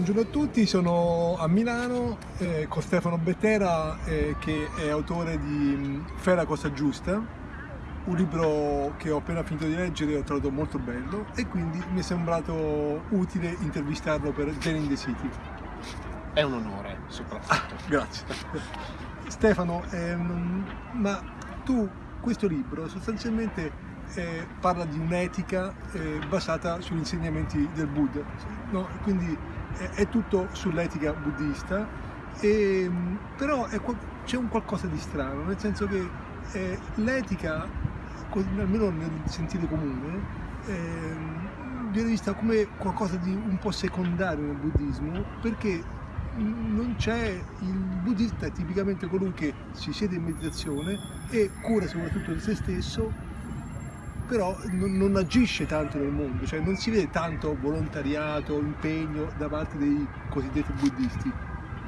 buongiorno a tutti, sono a Milano eh, con Stefano Bettera eh, che è autore di mm, Fera Cosa Giusta, un libro che ho appena finito di leggere e ho trovato molto bello e quindi mi è sembrato utile intervistarlo per Zen in the City. È un onore soprattutto. Ah, grazie. Stefano, ehm, ma tu questo libro sostanzialmente eh, parla di un'etica eh, basata sugli insegnamenti del Buddha, no? quindi è, tutto sull'etica buddista, e, però c'è un qualcosa di strano, nel senso che eh, l'etica, almeno nel sentire comune, ehm, viene vista come qualcosa di un po' secondario nel buddismo, perché non c'è il buddista è tipicamente colui che si siede in meditazione e cura soprattutto di se stesso però non, non, agisce tanto nel mondo, cioè non si vede tanto volontariato, impegno da parte dei cosiddetti buddisti.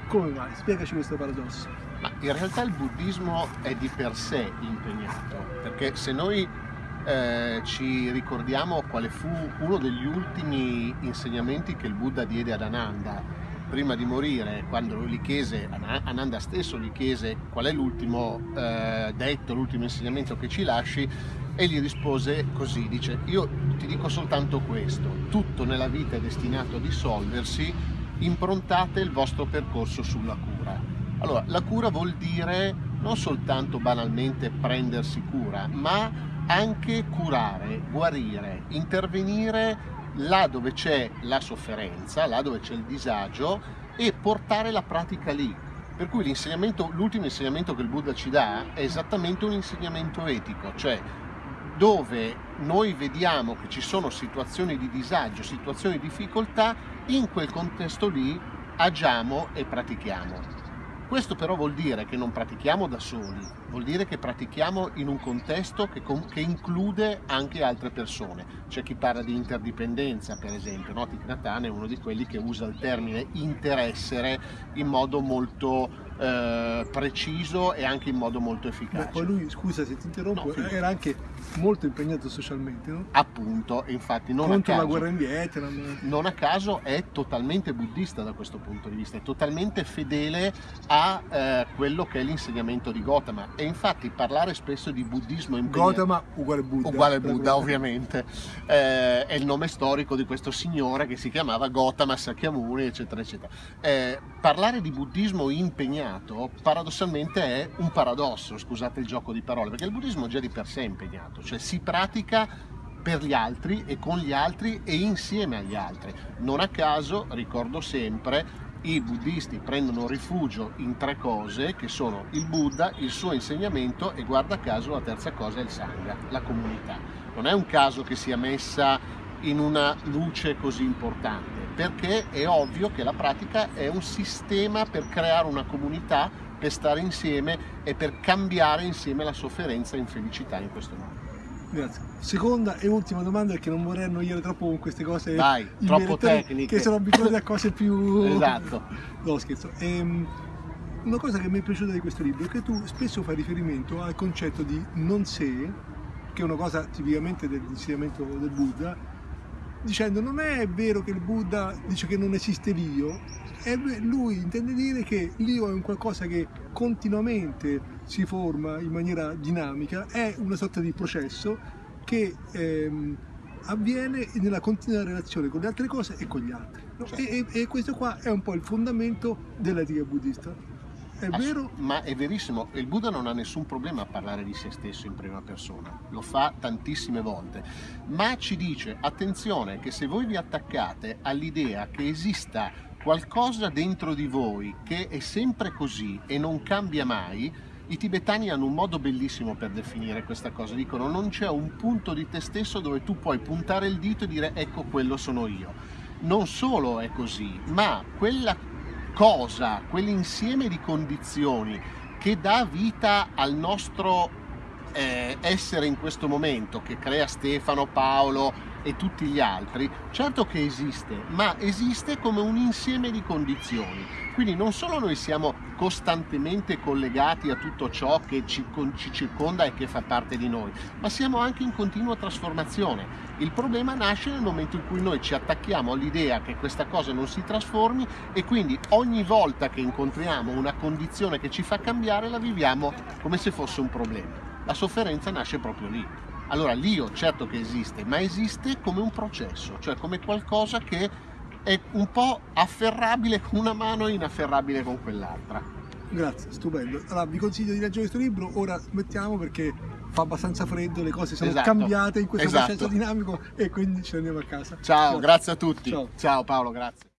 Come mai? Spiegaci questo paradosso. Ma in realtà il buddismo è di per sé impegnato, perché se noi eh, ci ricordiamo quale fu uno degli ultimi insegnamenti che il Buddha diede ad Ananda, prima di morire, quando lui gli chiese, Ananda stesso gli chiese qual è l'ultimo eh, detto, l'ultimo insegnamento che ci lasci, e gli rispose così, dice io ti dico soltanto questo, tutto nella vita è destinato a dissolversi, improntate il vostro percorso sulla cura. Allora, la cura vuol dire non soltanto banalmente prendersi cura, ma anche curare, guarire, intervenire là dove c'è la sofferenza, là dove c'è il disagio e portare la pratica lì. Per cui l'ultimo insegnamento che il Buddha ci dà è esattamente un insegnamento etico, cioè dove noi vediamo che ci sono situazioni di disagio, situazioni di difficoltà, in quel contesto lì agiamo e pratichiamo. Questo però vuol dire che non pratichiamo da soli, vuol dire che pratichiamo in un contesto che, che include anche altre persone. C'è chi parla di interdipendenza, per esempio, no? Hanh è uno di quelli che usa il termine interessere in modo molto eh, preciso e anche in modo molto efficace. Beh, poi lui, scusa se ti interrompo, no, era anche molto impegnato socialmente, no? Appunto, infatti non Contro a caso, la guerra in Vietnam. Non a caso è totalmente buddista da questo punto di vista, è totalmente fedele a eh, quello che è l'insegnamento di Gautama e infatti parlare spesso di buddismo impegnato... Gautama uguale Buddha. Uguale Buddha, ovviamente. Eh, è il nome storico di questo signore che si chiamava Gautama Sakyamuni, eccetera, eccetera. Eh, parlare di buddismo impegnato impegnato paradossalmente è un paradosso, scusate il gioco di parole, perché il buddismo già di per sé è impegnato, cioè si pratica per gli altri e con gli altri e insieme agli altri. Non a caso, ricordo sempre, i buddisti prendono rifugio in tre cose che sono il Buddha, il suo insegnamento e guarda caso la terza cosa è il Sangha, la comunità. Non è un caso che sia messa in una luce così importante perché è ovvio che la pratica è un sistema per creare una comunità, per stare insieme e per cambiare insieme la sofferenza in felicità in questo modo. Grazie. Seconda e ultima domanda perché non vorrei annoiare troppo con queste cose Vai, troppo tecniche. Che sono abituati a cose più... esatto. No, scherzo. Ehm, una cosa che mi è piaciuta di questo libro è che tu spesso fai riferimento al concetto di non sé, che è una cosa tipicamente dell'insegnamento del Buddha, dicendo non è vero che il Buddha dice che non esiste l'io, lui intende dire che l'io è un qualcosa che continuamente si forma in maniera dinamica, è una sorta di processo che ehm, avviene nella continua relazione con le altre cose e con gli altri. No? Certo. E, e, e questo qua è un po' il fondamento dell'etica buddista. È vero? Ma è verissimo, il Buddha non ha nessun problema a parlare di se stesso in prima persona, lo fa tantissime volte, ma ci dice attenzione che se voi vi attaccate all'idea che esista qualcosa dentro di voi che è sempre così e non cambia mai, i tibetani hanno un modo bellissimo per definire questa cosa, dicono non c'è un punto di te stesso dove tu puoi puntare il dito e dire ecco quello sono io. Non solo è così, ma quella cosa, quell'insieme di condizioni che dà vita al nostro eh, essere in questo momento che crea Stefano, Paolo e tutti gli altri, certo che esiste, ma esiste come un insieme di condizioni. Quindi non solo noi siamo costantemente collegati a tutto ciò che ci, ci, circonda e che fa parte di noi, ma siamo anche in continua trasformazione. Il problema nasce nel momento in cui noi ci attacchiamo all'idea che questa cosa non si trasformi e quindi ogni volta che incontriamo una condizione che ci fa cambiare la viviamo come se fosse un problema. La sofferenza nasce proprio lì. Allora l'io certo che esiste, ma esiste come un processo, cioè come qualcosa che è un po' afferrabile con una mano e inafferrabile con quell'altra. Grazie, stupendo. Allora vi consiglio di leggere questo libro, ora smettiamo perché fa abbastanza freddo, le cose sono Esatto. cambiate in questo Esatto. processo dinamico e quindi ci andiamo a casa. Ciao, grazie a tutti. Ciao. Ciao Paolo, grazie.